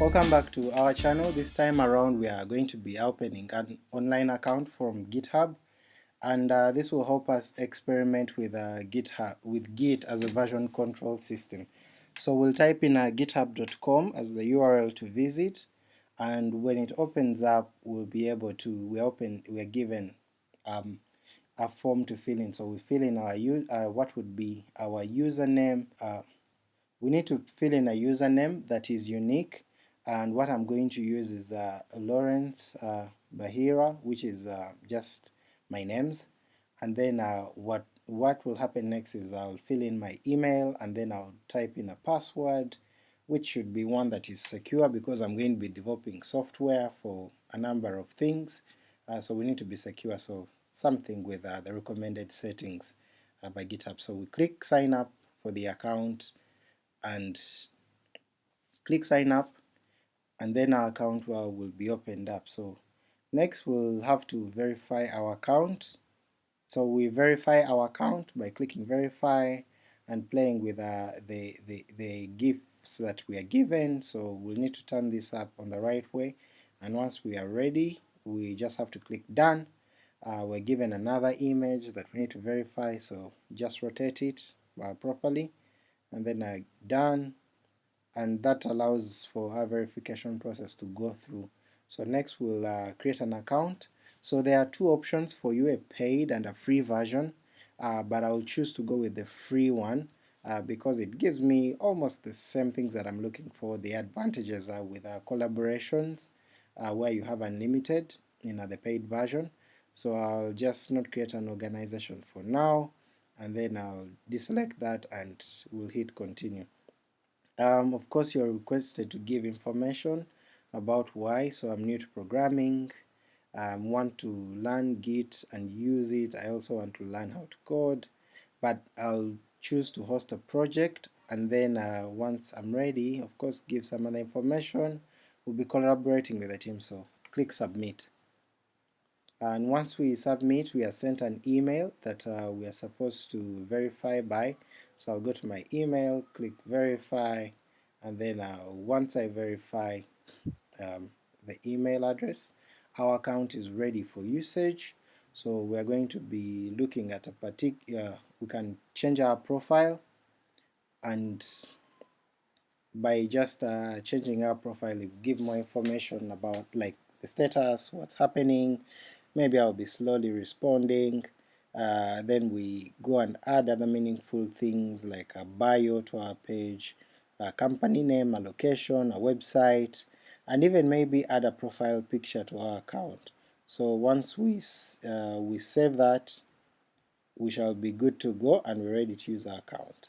Welcome back to our channel. This time around we are going to be opening an online account from GitHub and uh, this will help us experiment with uh, GitHub with Git as a version control system. So we'll type in uh, github.com as the URL to visit and when it opens up we'll be able to we open we're given um, a form to fill in so we fill in our uh, what would be our username uh, we need to fill in a username that is unique and what I'm going to use is uh, Lawrence uh, Bahira which is uh, just my names. And then uh, what what will happen next is I'll fill in my email and then I'll type in a password which should be one that is secure because I'm going to be developing software for a number of things. Uh, so we need to be secure. So something with uh, the recommended settings by GitHub. So we click sign up for the account and click sign up and then our account will, will be opened up. So next we'll have to verify our account. So we verify our account by clicking verify and playing with uh, the, the, the gifts that we are given, so we'll need to turn this up on the right way and once we are ready we just have to click done. Uh, we're given another image that we need to verify so just rotate it uh, properly and then uh, done and that allows for our verification process to go through. So next we'll uh, create an account. So there are two options for you, a paid and a free version, uh, but I'll choose to go with the free one uh, because it gives me almost the same things that I'm looking for. The advantages are with uh, collaborations uh, where you have unlimited in uh, the paid version, so I'll just not create an organization for now, and then I'll deselect that and we'll hit continue. Um, of course you're requested to give information about why, so I'm new to programming, um, want to learn Git and use it, I also want to learn how to code, but I'll choose to host a project and then uh, once I'm ready, of course give some other information, we'll be collaborating with the team, so click submit. And once we submit, we are sent an email that uh, we are supposed to verify by, so I'll go to my email, click verify, and then uh, once I verify um, the email address, our account is ready for usage. So we're going to be looking at a particular, we can change our profile and by just uh, changing our profile it give more information about like the status, what's happening, maybe I'll be slowly responding, uh, then we go and add other meaningful things like a bio to our page, a company name, a location, a website, and even maybe add a profile picture to our account. So once we, uh, we save that, we shall be good to go and we're ready to use our account.